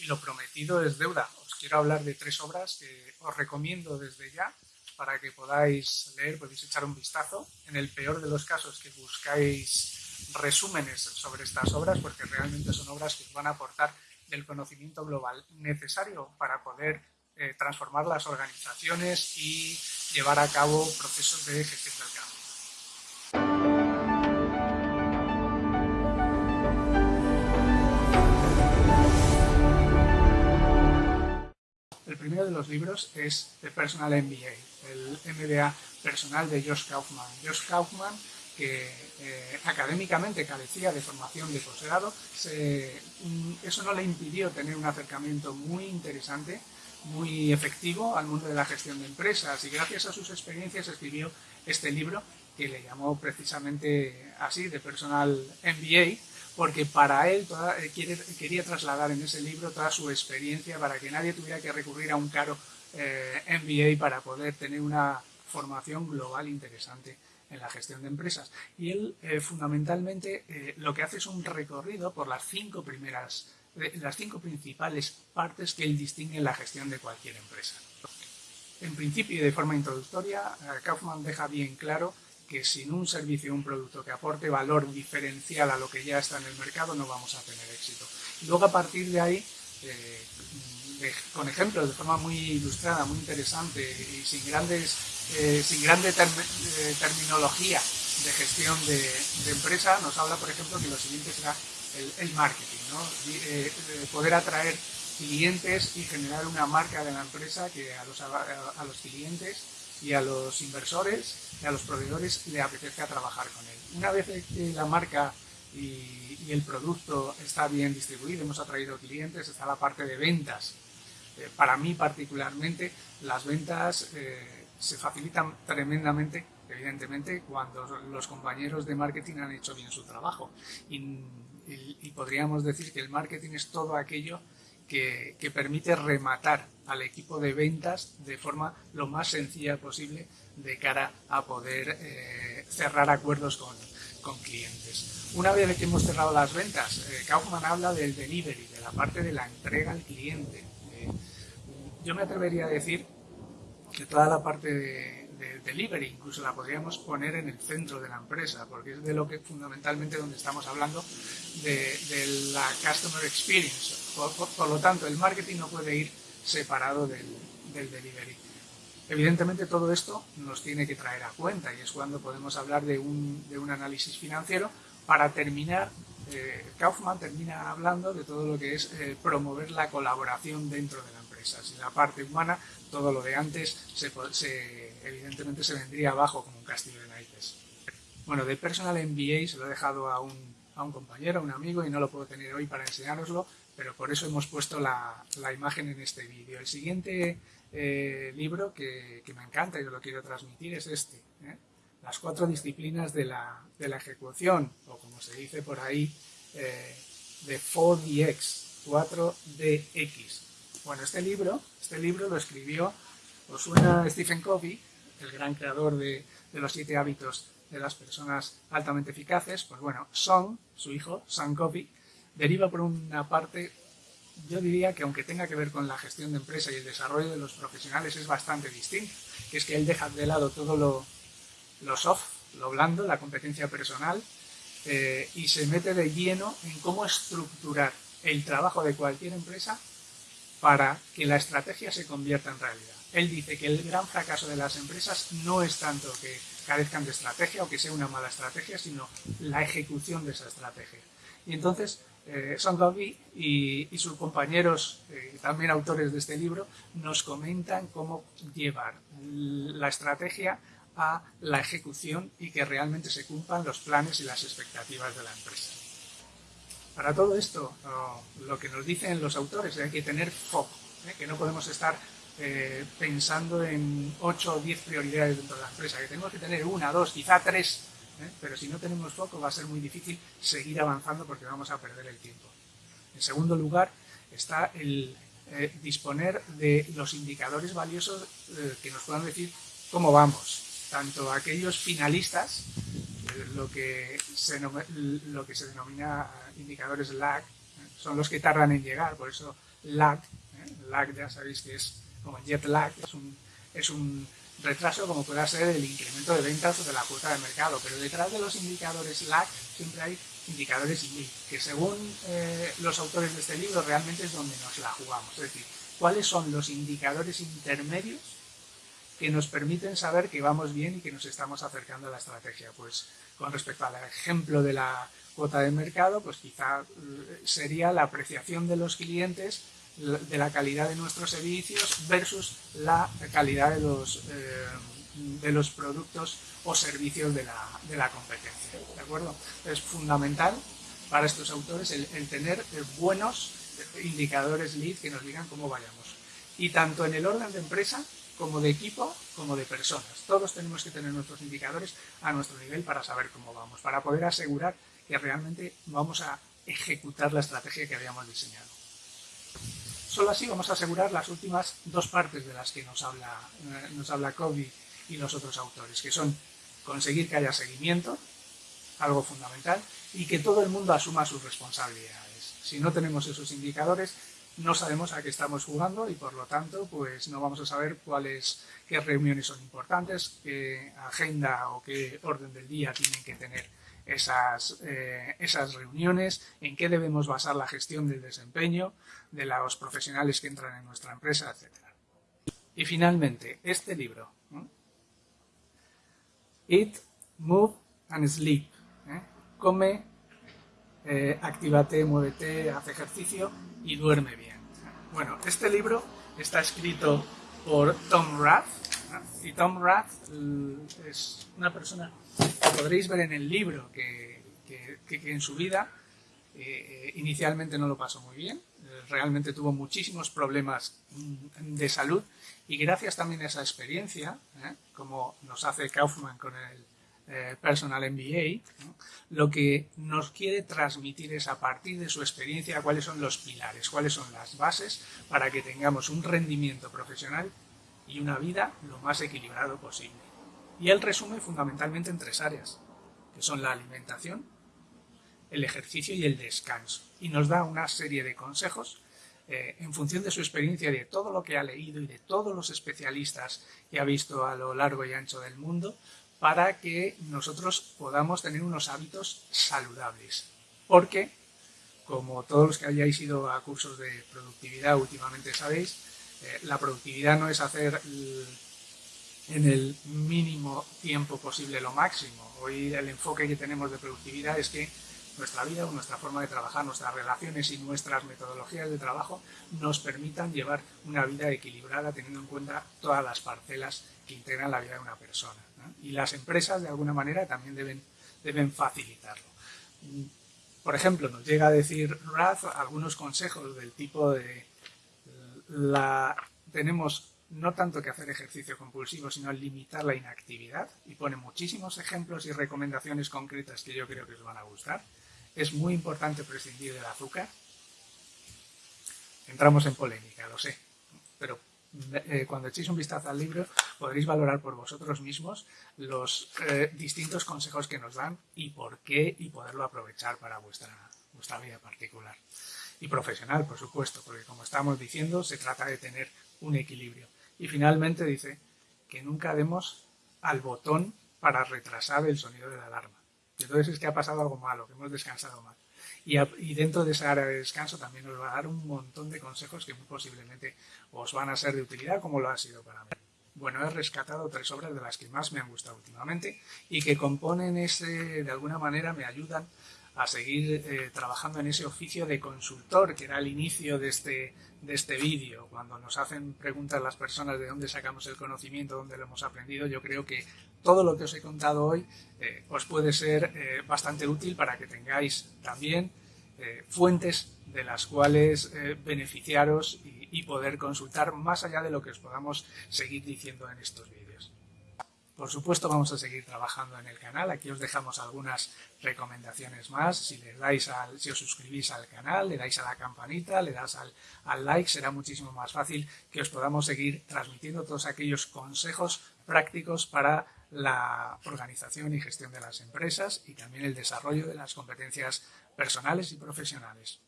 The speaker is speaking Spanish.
y lo prometido es deuda. Os quiero hablar de tres obras que os recomiendo desde ya para que podáis leer, podéis echar un vistazo. En el peor de los casos que buscáis resúmenes sobre estas obras, porque realmente son obras que os van a aportar el conocimiento global necesario para poder eh, transformar las organizaciones y llevar a cabo procesos de gestión del cambio. El primero de los libros es The Personal MBA, el MBA personal de Josh Kaufman. Josh Kaufman, que eh, académicamente carecía de formación de posgrado, eso no le impidió tener un acercamiento muy interesante, muy efectivo al mundo de la gestión de empresas y gracias a sus experiencias escribió este libro que le llamó precisamente así, The Personal MBA, porque para él eh, quería trasladar en ese libro toda su experiencia para que nadie tuviera que recurrir a un caro eh, MBA para poder tener una formación global interesante en la gestión de empresas. Y él eh, fundamentalmente lo que hace es un recorrido por las cinco primeras, las cinco principales partes que él distingue en la gestión de cualquier empresa. En principio y de forma introductoria, Kaufman deja bien claro que sin un servicio o un producto que aporte valor diferencial a lo que ya está en el mercado no vamos a tener éxito. Y luego a partir de ahí, eh, con ejemplos de forma muy ilustrada, muy interesante y sin grandes, eh, sin grande eh, terminología de gestión de, empresa, nos habla, por ejemplo, que lo siguiente será el, marketing, ¿no? poder atraer clientes y generar una marca de la empresa que a los, a los clientes y a los inversores y a los proveedores le apetezca trabajar con él. Una vez que la marca y, el producto está bien distribuido, hemos atraído clientes, está la parte de ventas. Eh, para mí particularmente, las ventas eh, se facilitan tremendamente, evidentemente, cuando los compañeros de marketing han hecho bien su trabajo. y podríamos decir que el marketing es todo aquello que, permite rematar al equipo de ventas de forma lo más sencilla posible de cara a poder eh, cerrar acuerdos con, clientes. Una vez que hemos cerrado las ventas, eh, Kaufman habla del delivery, de la parte de la entrega al cliente. Eh, yo me atrevería a decir que toda la parte de, delivery, incluso la podríamos poner en el centro de la empresa, porque es de lo que fundamentalmente donde estamos hablando de, la customer experience. Por, lo tanto, el marketing no puede ir separado del, delivery. Evidentemente todo esto nos tiene que traer a cuenta y es cuando podemos hablar de un, análisis financiero. Para terminar, eh, Kaufman termina hablando de todo lo que es eh, promover la colaboración dentro de la empresa. Si la parte humana todo lo de antes se, evidentemente se vendría abajo como un castillo de naipes. Bueno, de Personal MBA se lo he dejado a un, a un compañero, a un amigo y no lo puedo tener hoy para enseñároslo, pero por eso hemos puesto la, la imagen en este vídeo. El siguiente eh, libro que, que, me encanta y lo quiero transmitir es este, ¿eh? Las cuatro disciplinas de la, de la, ejecución, o como se dice por ahí, eh, de 4DX, 4DX. Bueno, este libro, este libro lo escribió, os suena Stephen Covey, el gran creador de, los siete hábitos de las personas altamente eficaces, pues bueno, Son, su hijo, Son Covey, deriva por una parte, yo diría que aunque tenga que ver con la gestión de empresa y el desarrollo de los profesionales es bastante distinto, que es que él deja de lado todo lo, lo soft, lo blando, la competencia personal, eh, y se mete de lleno en cómo estructurar el trabajo de cualquier empresa para que la estrategia se convierta en realidad. Él dice que el gran fracaso de las empresas no es tanto que carezcan de estrategia o que sea una mala estrategia, sino la ejecución de esa estrategia. Y entonces, eh, y, sus compañeros, eh, también autores de este libro, nos comentan cómo llevar la estrategia a la ejecución y que realmente se cumplan los planes y las expectativas de la empresa. Para todo esto, lo que nos dicen los autores es que hay que tener foco, ¿eh? que no podemos estar eh, pensando en 8 o 10 prioridades dentro de la empresa, que tenemos que tener una, dos, quizá tres, ¿eh? pero si no tenemos foco va a ser muy difícil seguir avanzando porque vamos a perder el tiempo. En segundo lugar está el disponer de los indicadores valiosos que nos puedan decir cómo vamos, tanto aquellos finalistas lo que se, lo que se denomina indicadores lag, son los que tardan en llegar, por eso lag. ¿eh? Lag ya sabéis que es como jet lag, es un, es un retraso como pueda ser el incremento de ventas o de la cuota de mercado, pero detrás de los indicadores lag siempre hay indicadores lead, que según eh, los autores de este libro realmente es donde nos la jugamos, es decir, cuáles son los indicadores intermedios que nos permiten saber que vamos bien y que nos estamos acercando a la estrategia. Pues con respecto al ejemplo de la cuota de mercado, pues quizá eh, sería la apreciación de los clientes de la calidad de nuestros servicios versus la calidad de los, eh, de los productos o servicios de la, de la, competencia. ¿De acuerdo? Es fundamental para estos autores el, tener buenos indicadores lead que nos digan cómo vayamos. Y tanto en el orden de empresa como de equipo, como de personas. Todos tenemos que tener nuestros indicadores a nuestro nivel para saber cómo vamos, para poder asegurar que realmente vamos a ejecutar la estrategia que habíamos diseñado. Solo así vamos a asegurar las últimas dos partes de las que nos habla, eh, nos habla y los otros autores, que son conseguir que haya seguimiento, algo fundamental, y que todo el mundo asuma sus responsabilidades. Si no tenemos esos indicadores, no sabemos a qué estamos jugando y por lo tanto pues no vamos a saber cuáles, qué reuniones son importantes, qué agenda o qué orden del día tienen que tener esas, eh, esas reuniones, en qué debemos basar la gestión del desempeño de los profesionales que entran en nuestra empresa, etc. Y finalmente, este libro, Eat, Move and Sleep. ¿eh? Come, eh, actívate, muévete, haz ejercicio y duerme bien. Bueno, este libro está escrito por Tom Rath, y Tom Rath es una persona que podréis ver en el libro que, en su vida eh, inicialmente no lo pasó muy bien, realmente tuvo muchísimos problemas mm, de salud y gracias también a esa experiencia, ¿eh? como nos hace Kaufman con el eh, Personal MBA, lo que nos quiere transmitir es a partir de su experiencia cuáles son los pilares, cuáles son las bases para que tengamos un rendimiento profesional y una vida lo más equilibrado posible. Y él resume fundamentalmente en tres áreas, que son la alimentación, el ejercicio y el descanso. Y nos da una serie de consejos eh, en función de su experiencia y de todo lo que ha leído y de todos los especialistas que ha visto a lo largo y ancho del mundo para que nosotros podamos tener unos hábitos saludables. Porque, como todos los que hayáis ido a cursos de productividad últimamente sabéis, eh, la productividad no es hacer en el mínimo tiempo posible lo máximo. Hoy el enfoque que tenemos de productividad es que nuestra vida o nuestra forma de trabajar, nuestras relaciones y nuestras metodologías de trabajo nos permitan llevar una vida equilibrada teniendo en cuenta todas las parcelas que integran la vida de una persona. Y las empresas de alguna manera también deben, deben facilitarlo. Por ejemplo, nos llega a decir Rath algunos consejos del tipo de la, tenemos no tanto que hacer ejercicio compulsivo, sino limitar la inactividad y pone muchísimos ejemplos y recomendaciones concretas que yo creo que os van a gustar. Es muy importante prescindir del azúcar. Entramos en polémica, lo sé, pero eh, cuando echéis un vistazo al libro podréis valorar por vosotros mismos los eh, distintos consejos que nos dan y por qué y poderlo aprovechar para vuestra, vuestra vida particular y profesional, por supuesto, porque como estamos diciendo, se trata de tener un equilibrio. Y finalmente dice que nunca demos al botón para retrasar el sonido de la alarma. entonces es que ha pasado algo malo, que hemos descansado mal. Y, y, dentro de esa área de descanso también os va a dar un montón de consejos que muy posiblemente os van a ser de utilidad, como lo ha sido para mí. Bueno, he rescatado tres obras de las que más me han gustado últimamente y que componen ese, de alguna manera me ayudan a seguir eh, trabajando en ese oficio de consultor, que era el inicio de este, de este vídeo. Cuando nos hacen preguntas las personas de dónde sacamos el conocimiento, dónde lo hemos aprendido, yo creo que todo lo que os he contado hoy eh, os puede ser eh, bastante útil para que tengáis también fuentes de las cuales beneficiaros y, y poder consultar más allá de lo que os podamos seguir diciendo en estos vídeos. Por supuesto vamos a seguir trabajando en el canal, aquí os dejamos algunas recomendaciones más, si, dais al, si os suscribís al canal, le dais a la campanita, le das al like, será muchísimo más fácil que os podamos seguir transmitiendo todos aquellos consejos prácticos para la organización y gestión de las empresas y también el desarrollo de las competencias personales y profesionales.